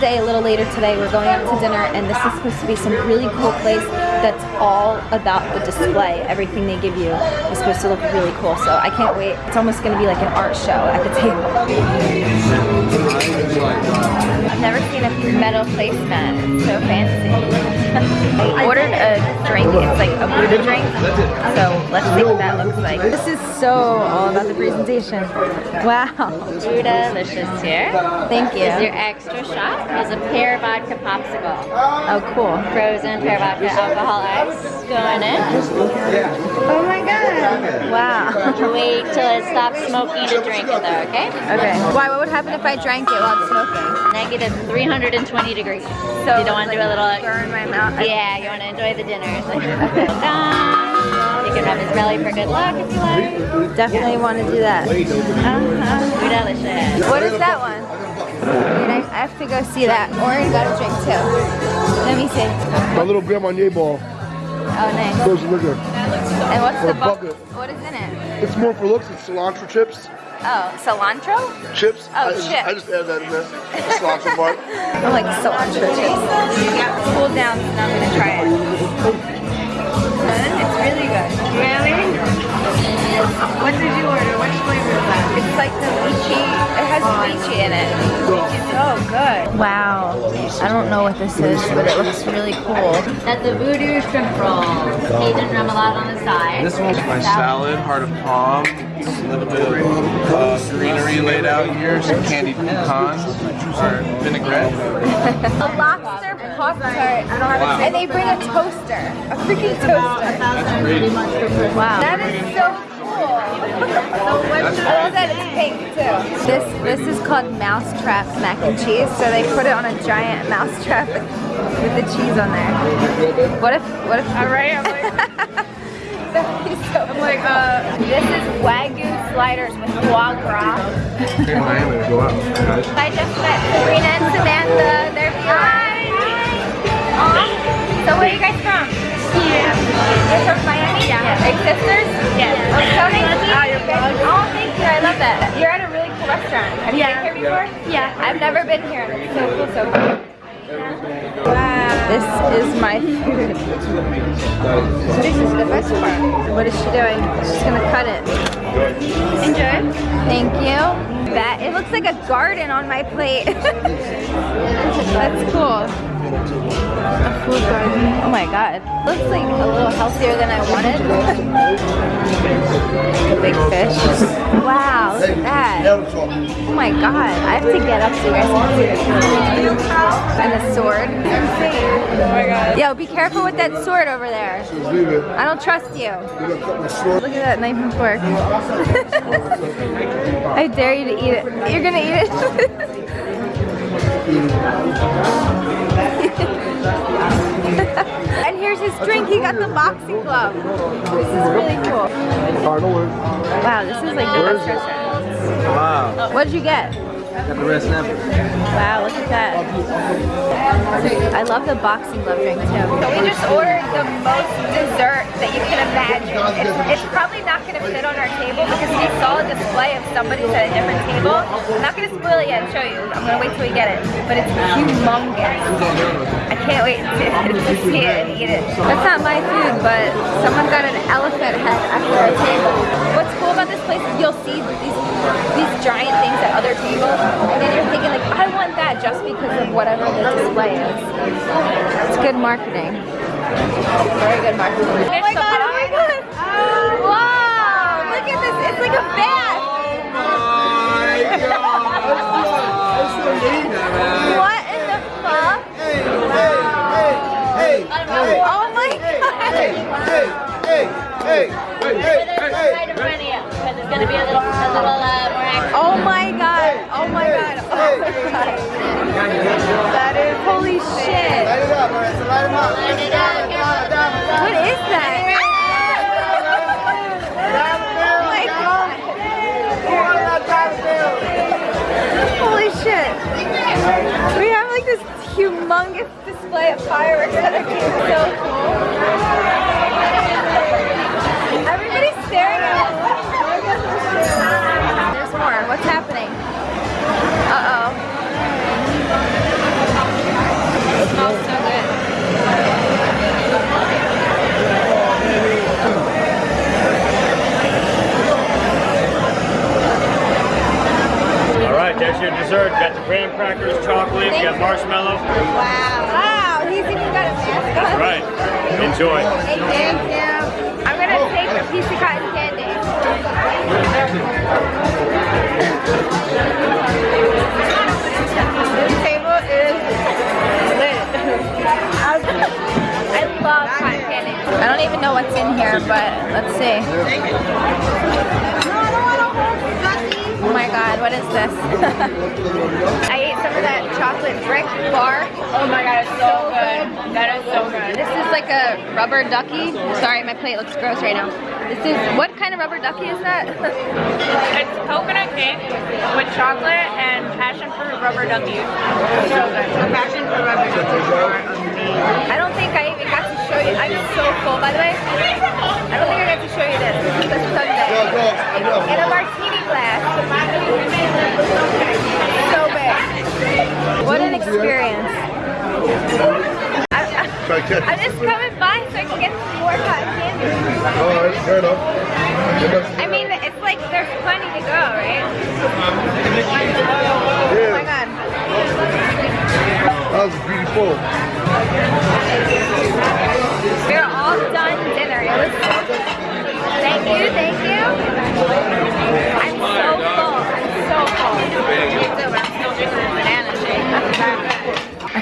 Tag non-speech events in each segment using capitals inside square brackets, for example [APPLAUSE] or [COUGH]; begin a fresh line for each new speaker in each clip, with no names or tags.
day a little later today. We're going out to dinner and this is supposed to be some really cool place that's all about the display. Everything they give you is supposed to look really cool. So I can't wait. It's almost going to be like an art show at the table. I've a metal placemat. It's so fancy. [LAUGHS] I ordered a drink. It's like a Buddha drink. So let's see what that looks like. This is so all about the presentation. Wow.
Buddha Licious here.
Thank you.
Is your extra shot. There's a pear vodka popsicle.
Oh, cool.
Frozen pear vodka alcohol ice going in.
Oh my god. Wow.
Wait till it stops smoking to drink it though, okay?
Okay. Why? What would happen if I drank it while it's smoking?
Negative 320 degrees.
So
you don't want to do a little
burn my mouth.
Yeah, you want to enjoy the dinner. So. You can rub his belly for good luck if you like.
Definitely want to do that.
Uh-huh. Delicious.
What is that one? I I have to go see that. Oren got a drink too. Let me see.
My little grandma ball.
Oh, nice.
Goes liquor.
And what's
Or
the bu-
bucket.
What is in it?
It's more for looks. It's cilantro chips.
Oh, cilantro?
Chips.
Oh,
I just,
chips.
I just added that in there. The cilantro part. [LAUGHS]
I like cilantro chips. It's cooled down, so now I'm gonna try it. It's really good. Really? What did you order? I don't know what this is, but it looks really cool.
That's a voodoo shrimp roll. Cajun remoulade on the side.
This one's my salad, heart of palm, a little bit of uh, greenery laid out here, some candied pecans, or vinaigrette.
A lobster pop tart, and they bring a toaster, a freaking toaster.
That's great.
Wow, that is so cool. [LAUGHS] I love that it's pink too. This this is called mousetrap mac and cheese. So they put it on a giant mousetrap with, [LAUGHS] with the cheese on there. What if what if? All right, I'm like. [LAUGHS] That would be so I'm like, uh, this is Wagyu sliders with foie gras.
Okay, Miami, go out.
I just met Sabrina and Samantha. They're Hi. So where are you guys from? Here. You're from Yeah. Never been here. It's so cool, so cool. Wow. This is my food. This is the best part. What is she doing? She's gonna cut it. Enjoy. Thank you. That it looks like a garden on my plate. [LAUGHS] That's cool. A food garden. Oh my god. Looks like a little healthier than I wanted. [LAUGHS] Big fish. Wow, look at that. Oh my god. I have to get up so you guys can see. And the sword. Oh my god. Yo, be careful with that sword over there.
It.
I don't trust you. Look at that knife and fork. [LAUGHS] I dare you to eat it. You're gonna eat it? [LAUGHS] He the boxing glove. This is really cool.
Alright, no worries.
Wow, this is like the best restaurant.
Wow.
What did you get?
Got the red snapper.
Wow, look at that. I love the boxing glove drink too. So we just ordered the most dessert that you can imagine. It's, it's probably not going to fit on our table because we saw a display of somebody's at a different table. I'm not going to spoil it yet and show you. I'm going to wait till we get it. But it's humongous. I can't wait to, [LAUGHS] to see it and eat it. That's not my food, but someone got an elephant head after our table. What's cool about this place is you'll see these, these giant things at other tables and then you're thinking like, I want that just because of whatever the display is. It's good marketing. Very good marketing. Oh my god, oh my god. Wow, look at this. It's like a bath. [LAUGHS] What in the fuck? Hey, hey, hey, hey, hey, Oh my god.
Right in front of you, because it's going to be a little, a little uh, more active.
Oh my god. Oh my god. Oh my god. What is that? [LAUGHS] Holy shit. We have like this humongous display of fireworks that are so cool. There's your dessert. You got the graham crackers, chocolate,
Thank
you
got marshmallow.
Wow. Wow, he's even got a mask That's right.
Enjoy.
Thank you. I'm going to oh. take a piece of cotton candy. this table is lit. [LAUGHS] I love cotton candy. I don't even know what's in here, but let's see. My god, what is this? [LAUGHS] I ate some of that chocolate brick bar.
Oh my god, it's so good. That is so good.
This is like a rubber ducky. Sorry, my plate looks gross right now. This is, what kind of rubber ducky is that? [LAUGHS]
It's coconut cake with chocolate and passion fruit rubber duckies. So good. The passion fruit rubber duckies are amazing.
I don't think I even got to show you. I'm so full, by the way. I don't think I got to show you this. This is the sundae. In a martini glass. So big. What an experience. I, I,
Try to catch
I'm just coming by so I can get some more cotton candy.
Oh, Alright, fair enough.
I mean, it's like there's plenty to go, right? Oh my god.
That was beautiful.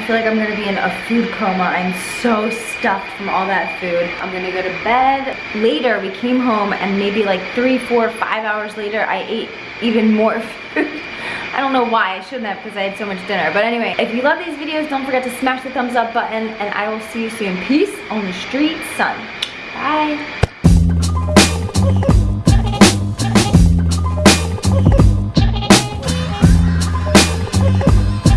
Feel like I'm gonna be in a food coma. I'm so stuffed from all that food. I'm gonna go to bed. Later, we came home and maybe like three, four, five hours later, I ate even more [LAUGHS] food. I don't know why, I shouldn't have because I had so much dinner. But anyway, if you love these videos, don't forget to smash the thumbs up button and I will see you soon. Peace on the street, son. Bye.